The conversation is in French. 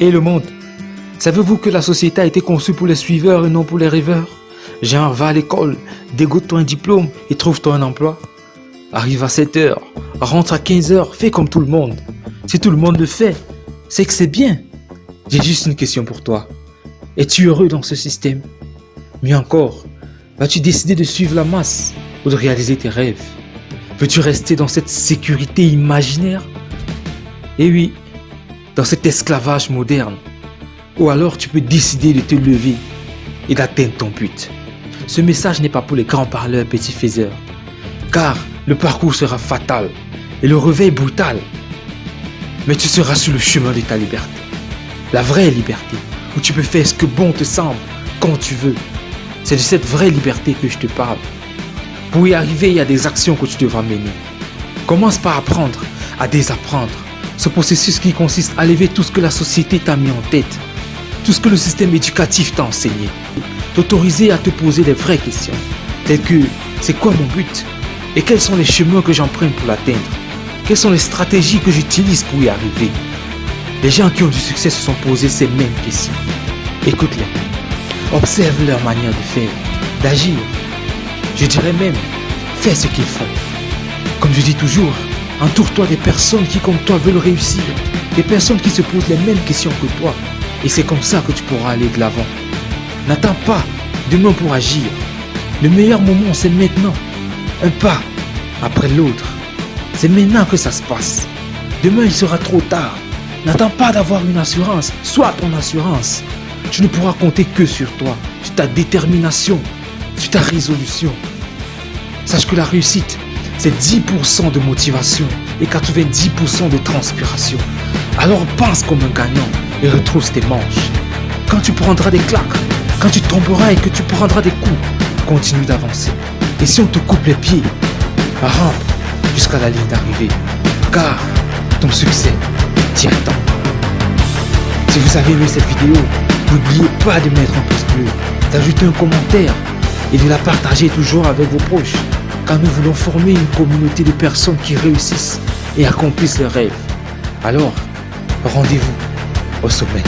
Et le monde Savez-vous que la société a été conçue pour les suiveurs et non pour les rêveurs? Genre, va à l'école, dégoûte-toi un diplôme et trouve-toi un emploi. Arrive à 7 heures, rentre à 15 heures, fais comme tout le monde. Si tout le monde le fait, c'est que c'est bien. J'ai juste une question pour toi. Es-tu heureux dans ce système? Mieux encore, vas-tu décider de suivre la masse ou de réaliser tes rêves? Veux-tu rester dans cette sécurité imaginaire? Eh oui, dans cet esclavage moderne. Ou alors tu peux décider de te lever et d'atteindre ton but. Ce message n'est pas pour les grands parleurs petits faiseurs. Car le parcours sera fatal et le réveil brutal. Mais tu seras sur le chemin de ta liberté. La vraie liberté, où tu peux faire ce que bon te semble, quand tu veux. C'est de cette vraie liberté que je te parle. Pour y arriver, il y a des actions que tu devras mener. Commence par apprendre à désapprendre. Ce processus qui consiste à lever tout ce que la société t'a mis en tête, tout ce que le système éducatif t'a enseigné. T'autoriser à te poser les vraies questions, telles que c'est quoi mon but? Et quels sont les chemins que j'emprunte pour l'atteindre? Quelles sont les stratégies que j'utilise pour y arriver? Les gens qui ont du succès se sont posés ces mêmes questions. Écoute-les. Observe leur manière de faire, d'agir. Je dirais même, fais ce qu'ils font. Comme je dis toujours, entoure-toi des personnes qui comme toi veulent réussir. Des personnes qui se posent les mêmes questions que toi. Et c'est comme ça que tu pourras aller de l'avant. N'attends pas demain pour agir. Le meilleur moment, c'est maintenant. Un pas après l'autre. C'est maintenant que ça se passe. Demain, il sera trop tard. N'attends pas d'avoir une assurance. Sois ton assurance. Tu ne pourras compter que sur toi, sur ta détermination, sur ta résolution. Sache que la réussite, c'est 10% de motivation et 90% de transpiration. Alors pense comme un gagnant et retrousse tes manches. Quand tu prendras des claques, quand tu tomberas et que tu prendras des coups, continue d'avancer. Et si on te coupe les pieds, rampe jusqu'à la ligne d'arrivée. Car ton succès t'y attend. Si vous avez aimé cette vidéo, n'oubliez pas de mettre un pouce bleu, d'ajouter un commentaire et de la partager toujours avec vos proches. Car nous voulons former une communauté de personnes qui réussissent et accomplissent leurs rêves. Alors, rendez-vous au sommet.